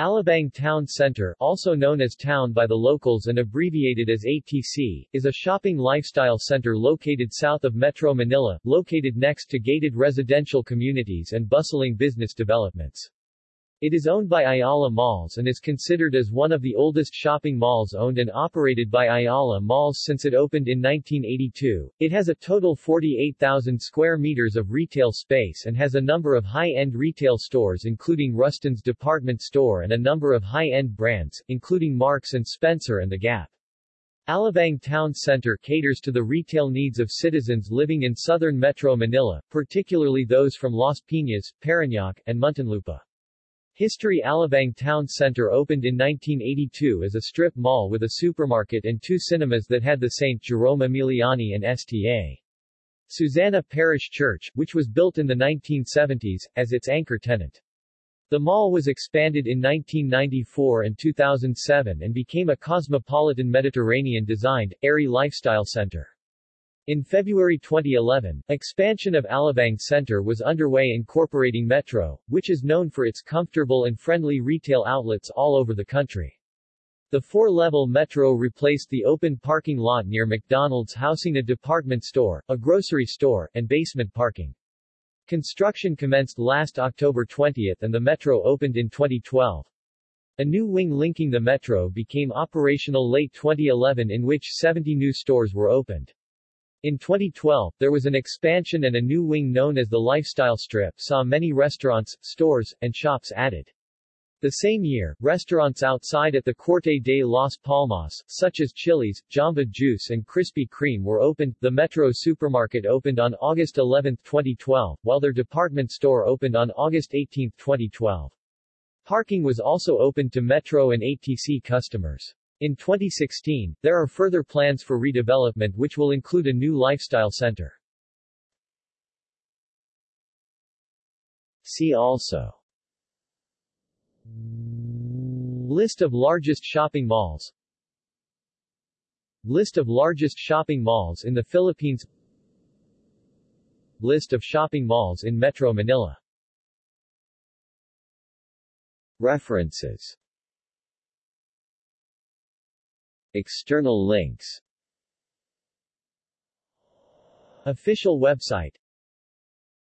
Alabang Town Center also known as Town by the locals and abbreviated as ATC, is a shopping lifestyle center located south of Metro Manila, located next to gated residential communities and bustling business developments. It is owned by Ayala Malls and is considered as one of the oldest shopping malls owned and operated by Ayala Malls since it opened in 1982. It has a total 48,000 square meters of retail space and has a number of high-end retail stores including Rustan's department store and a number of high-end brands, including Marks & Spencer and The Gap. Alabang Town Center caters to the retail needs of citizens living in southern Metro Manila, particularly those from Las Piñas, Parañaque, and Muntinlupa. History Alabang Town Center opened in 1982 as a strip mall with a supermarket and two cinemas that had the St. Jerome Emiliani and Sta. Susana Parish Church, which was built in the 1970s, as its anchor tenant. The mall was expanded in 1994 and 2007 and became a cosmopolitan Mediterranean-designed, airy lifestyle center. In February 2011, expansion of Alabang Center was underway incorporating Metro, which is known for its comfortable and friendly retail outlets all over the country. The four-level Metro replaced the open parking lot near McDonald's housing a department store, a grocery store, and basement parking. Construction commenced last October 20 and the Metro opened in 2012. A new wing linking the Metro became operational late 2011 in which 70 new stores were opened. In 2012, there was an expansion and a new wing known as the Lifestyle Strip saw many restaurants, stores, and shops added. The same year, restaurants outside at the Corte de Las Palmas, such as Chili's, Jamba Juice and Krispy Kreme were opened. The Metro supermarket opened on August 11, 2012, while their department store opened on August 18, 2012. Parking was also opened to Metro and ATC customers. In 2016, there are further plans for redevelopment which will include a new lifestyle center. See also. List of largest shopping malls. List of largest shopping malls in the Philippines. List of shopping malls in Metro Manila. References External links. Official website